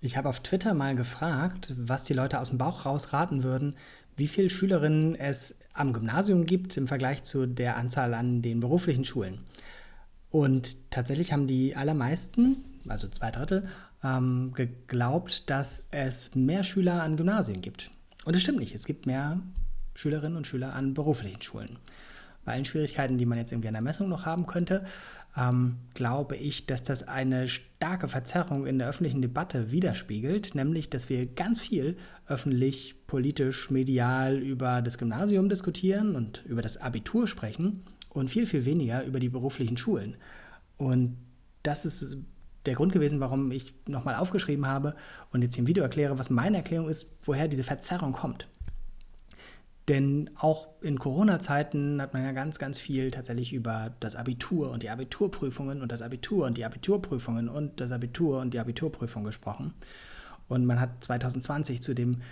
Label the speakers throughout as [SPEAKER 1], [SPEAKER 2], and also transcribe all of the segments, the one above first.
[SPEAKER 1] Ich habe auf Twitter mal gefragt, was die Leute aus dem Bauch raus raten würden, wie viele Schülerinnen es am Gymnasium gibt im Vergleich zu der Anzahl an den beruflichen Schulen. Und tatsächlich haben die allermeisten, also zwei Drittel, ähm, geglaubt, dass es mehr Schüler an Gymnasien gibt. Und es stimmt nicht, es gibt mehr Schülerinnen und Schüler an beruflichen Schulen bei allen Schwierigkeiten, die man jetzt irgendwie an der Messung noch haben könnte, ähm, glaube ich, dass das eine starke Verzerrung in der öffentlichen Debatte widerspiegelt, nämlich, dass wir ganz viel öffentlich, politisch, medial über das Gymnasium diskutieren und über das Abitur sprechen und viel, viel weniger über die beruflichen Schulen. Und das ist der Grund gewesen, warum ich nochmal aufgeschrieben habe und jetzt hier im Video erkläre, was meine Erklärung ist, woher diese Verzerrung kommt. Denn auch in Corona-Zeiten hat man ja ganz, ganz viel tatsächlich über das Abitur und die Abiturprüfungen und das Abitur und die Abiturprüfungen und das Abitur und die Abiturprüfung gesprochen. Und man hat 2020 zu dem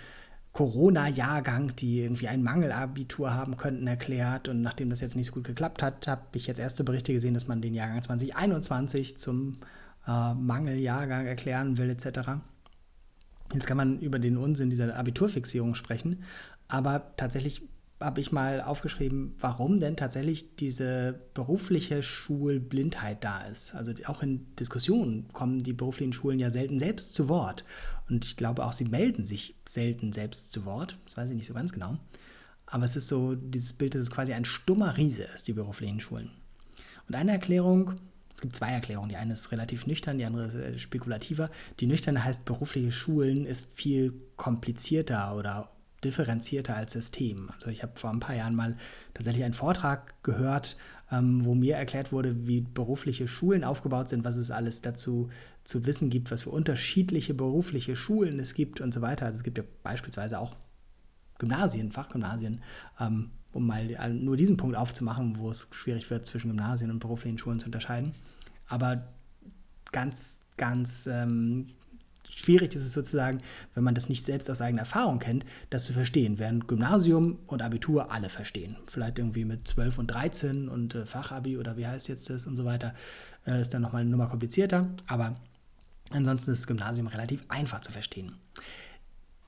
[SPEAKER 1] Corona-Jahrgang, die irgendwie ein Mangelabitur haben könnten, erklärt. Und nachdem das jetzt nicht so gut geklappt hat, habe ich jetzt erste Berichte gesehen, dass man den Jahrgang 2021 zum äh, Mangeljahrgang erklären will, etc. Jetzt kann man über den Unsinn dieser Abiturfixierung sprechen, aber tatsächlich habe ich mal aufgeschrieben, warum denn tatsächlich diese berufliche Schulblindheit da ist. Also auch in Diskussionen kommen die beruflichen Schulen ja selten selbst zu Wort. Und ich glaube auch, sie melden sich selten selbst zu Wort. Das weiß ich nicht so ganz genau. Aber es ist so dieses Bild, dass es quasi ein stummer Riese ist, die beruflichen Schulen. Und eine Erklärung, es gibt zwei Erklärungen. Die eine ist relativ nüchtern, die andere ist äh, spekulativer. Die nüchterne heißt, berufliche Schulen ist viel komplizierter oder differenzierter als System. Also ich habe vor ein paar Jahren mal tatsächlich einen Vortrag gehört, ähm, wo mir erklärt wurde, wie berufliche Schulen aufgebaut sind, was es alles dazu zu wissen gibt, was für unterschiedliche berufliche Schulen es gibt und so weiter. Also es gibt ja beispielsweise auch Gymnasien, Fachgymnasien, ähm, um mal nur diesen Punkt aufzumachen, wo es schwierig wird, zwischen Gymnasien und beruflichen Schulen zu unterscheiden. Aber ganz, ganz ähm, schwierig ist es sozusagen, wenn man das nicht selbst aus eigener Erfahrung kennt, das zu verstehen, während Gymnasium und Abitur alle verstehen. Vielleicht irgendwie mit 12 und 13 und äh, Fachabi oder wie heißt jetzt das und so weiter, äh, ist dann nochmal eine Nummer komplizierter, aber ansonsten ist das Gymnasium relativ einfach zu verstehen.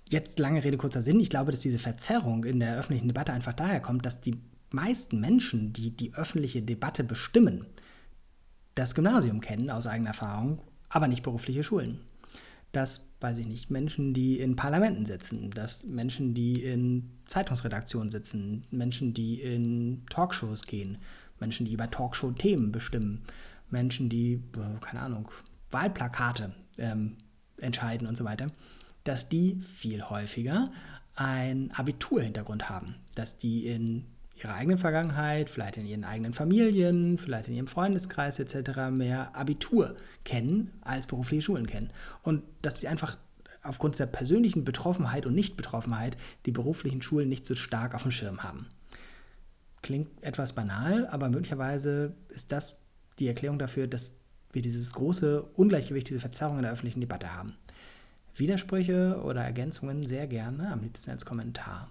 [SPEAKER 1] Jetzt lange Rede, kurzer Sinn. Ich glaube, dass diese Verzerrung in der öffentlichen Debatte einfach daher kommt, dass die meisten Menschen, die die öffentliche Debatte bestimmen, das Gymnasium kennen aus eigener Erfahrung, aber nicht berufliche Schulen dass, weiß ich nicht, Menschen, die in Parlamenten sitzen, dass Menschen, die in Zeitungsredaktionen sitzen, Menschen, die in Talkshows gehen, Menschen, die über Talkshow-Themen bestimmen, Menschen, die, keine Ahnung, Wahlplakate ähm, entscheiden und so weiter, dass die viel häufiger einen Abiturhintergrund haben, dass die in ihrer eigenen Vergangenheit, vielleicht in ihren eigenen Familien, vielleicht in ihrem Freundeskreis etc. mehr Abitur kennen als berufliche Schulen kennen. Und dass sie einfach aufgrund der persönlichen Betroffenheit und Nichtbetroffenheit die beruflichen Schulen nicht so stark auf dem Schirm haben. Klingt etwas banal, aber möglicherweise ist das die Erklärung dafür, dass wir dieses große Ungleichgewicht, diese Verzerrung in der öffentlichen Debatte haben. Widersprüche oder Ergänzungen sehr gerne, am liebsten als Kommentar.